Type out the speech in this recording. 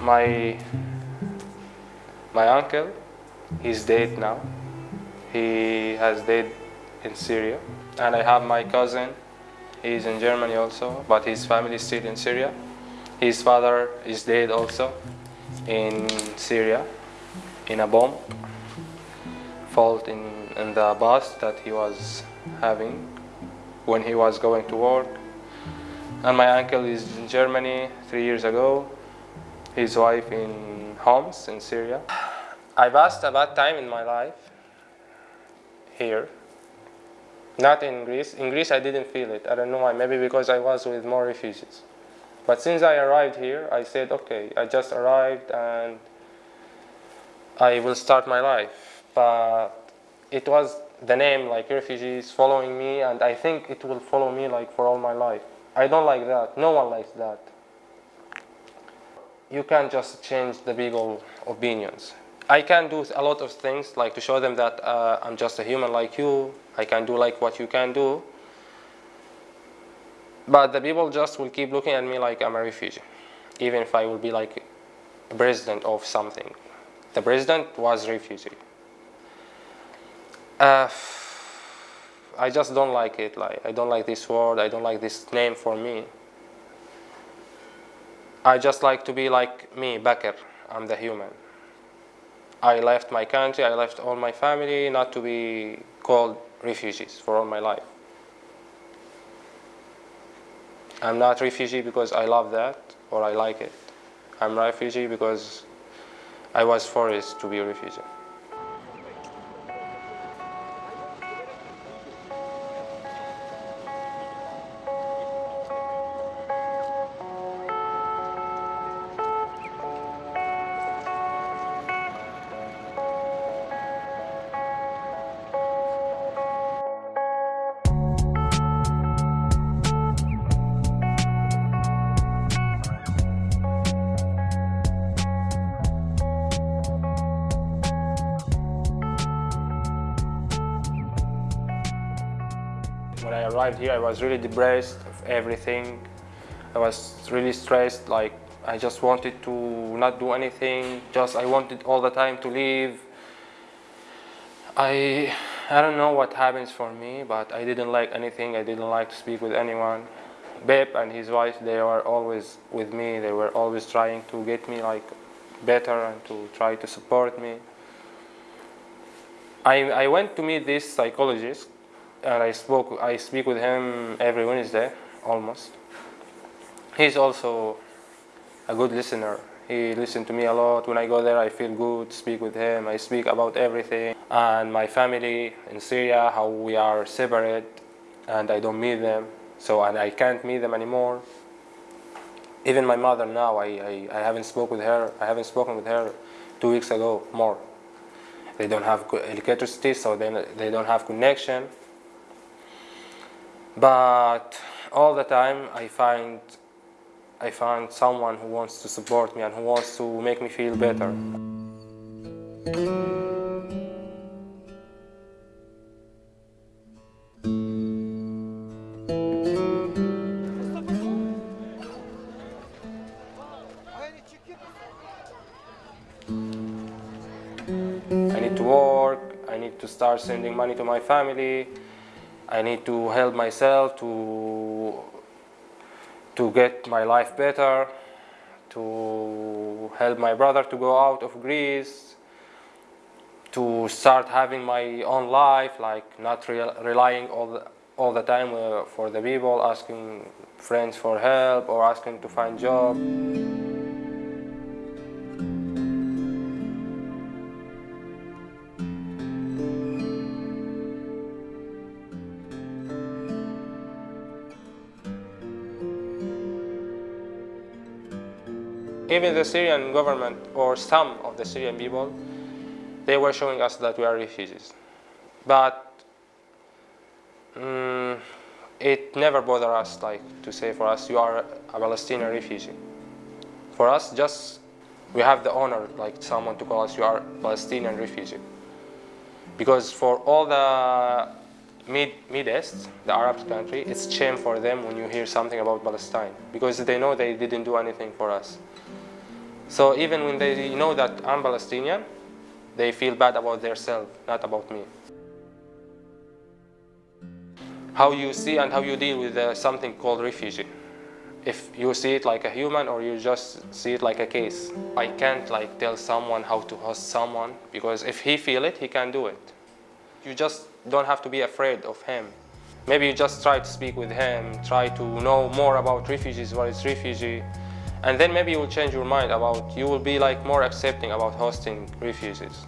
my my uncle, he's dead now. He has died in Syria. And I have my cousin, he's in Germany also, but his family is still in Syria. His father is dead also in Syria, in a bomb fault in, in the bus that he was having when he was going to work. And my uncle is in Germany three years ago, his wife in Homs in Syria. I passed a bad time in my life here, not in Greece. In Greece I didn't feel it, I don't know why, maybe because I was with more refugees. But since I arrived here, I said, okay, I just arrived and I will start my life. But it was the name like refugees following me and I think it will follow me like for all my life. I don't like that. No one likes that. You can't just change the people opinions. I can do a lot of things like to show them that uh, I'm just a human like you. I can do like what you can do. But the people just will keep looking at me like I'm a refugee, even if I will be like president of something. The president was refugee. Uh, I just don't like it. Like I don't like this word. I don't like this name for me. I just like to be like me, Becker. I'm the human. I left my country. I left all my family, not to be called refugees for all my life. I'm not refugee because I love that or I like it. I'm refugee because I was forced to be a refugee. When I arrived here, I was really depressed of everything. I was really stressed, like I just wanted to not do anything, just I wanted all the time to leave. I, I don't know what happens for me, but I didn't like anything, I didn't like to speak with anyone. Beb and his wife, they were always with me, they were always trying to get me like better and to try to support me. I, I went to meet this psychologist and I spoke I speak with him every Wednesday almost. He's also a good listener. He listens to me a lot. When I go there I feel good, speak with him. I speak about everything and my family in Syria, how we are separate and I don't meet them. So and I can't meet them anymore. Even my mother now, I, I, I haven't spoken with her. I haven't spoken with her two weeks ago more. They don't have electricity, so then they don't have connection but all the time I find I find someone who wants to support me and who wants to make me feel better. I need to work, I need to start sending money to my family, I need to help myself to to get my life better, to help my brother to go out of Greece, to start having my own life, like not re relying all the, all the time uh, for the people, asking friends for help or asking to find job. Even the Syrian government or some of the Syrian people, they were showing us that we are refugees. But um, it never bothered us like to say for us, you are a Palestinian refugee. For us, just we have the honor like someone to call us, you are Palestinian refugee. Because for all the Mid, Mid East, the Arab country, it's shame for them when you hear something about Palestine because they know they didn't do anything for us. So even when they know that I'm Palestinian, they feel bad about themselves, not about me. How you see and how you deal with uh, something called refugee. If you see it like a human or you just see it like a case. I can't like tell someone how to host someone because if he feel it, he can do it. You just don't have to be afraid of him. Maybe you just try to speak with him, try to know more about refugees, what is refugee, and then maybe you will change your mind about you will be like more accepting about hosting refuses.